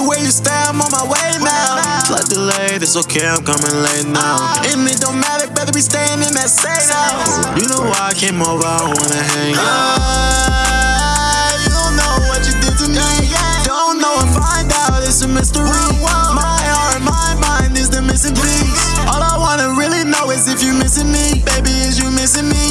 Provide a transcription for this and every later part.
the way you stay, I'm on my way now. Flight delayed, it's okay, I'm coming late now. And it don't matter, better be staying in that safe house. You know why I came over, I wanna hang out. you don't know what you did to me. Don't know and find out, it's a mystery. My heart, my mind is the missing piece. All I wanna really know is if you're missing me. Baby, is you missing me?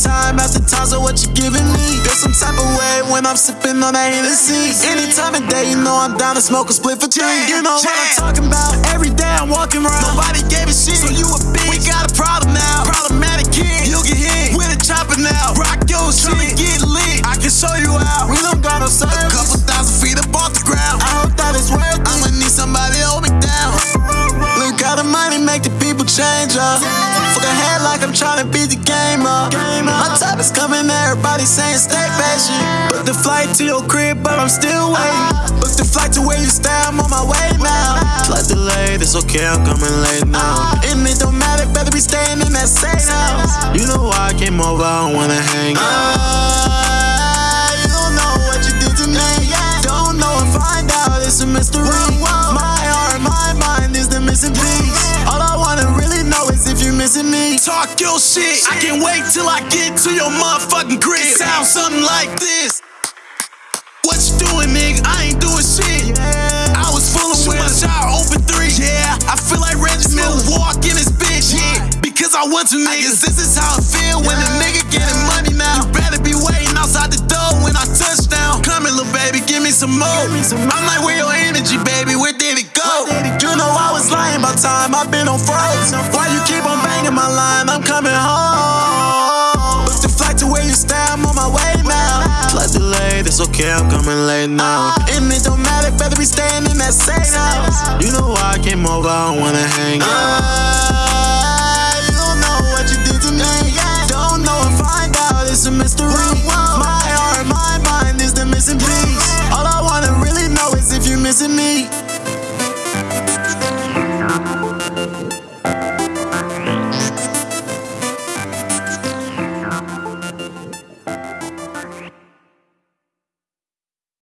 Time after time, so what you giving me? Feel some type of way when I'm sipping on that Hennessy. Any time of day, you know I'm down to smoke a split for three. You know what I'm talking about? Every day I'm walking around. Nobody gave a shit, so you a bitch. We got a problem now. Problematic kid. You'll get hit with a chopper now. Rock your shit. Tryna get lit. I can show you out. We don't got no service. A couple thousand feet up off the ground. I hope that it's worth it. I'ma need somebody to hold me down. Look how the money make the people change up. Fuck head like I'm tryna beat the game up. My type is coming, everybody saying stay patient. Book the flight to your crib, but I'm still waiting. Uh-huh. Book the flight to where you stay, I'm on my way now. Flight delayed, it's okay, I'm coming late now. Uh-huh. And it don't matter, better be staying in that same house. You know why I came over, I don't wanna hang out. Uh-huh. Me. Talk your shit. I can't wait till I get to your motherfucking crib. It sounds something like this. What you doing, nigga? I ain't doing shit. I was full of my shot, open three. Yeah, I feel like Reggie walk in this bitch. Yeah, because I want to niggas. This is how I feel when a nigga getting money now. You better be waiting outside the door when I touch down. Come here, little baby, give me some more. I'm like, where your energy, baby? Where did it care, I'm coming late now. Uh-huh. And it don't matter, better be staying in that same house. You know why I came over, I don't wanna hang out. Uh, you don't know what you did to me. Don't know and find out, it's a mystery. My heart, my mind is the missing piece. All I wanna really know is if you're missing me.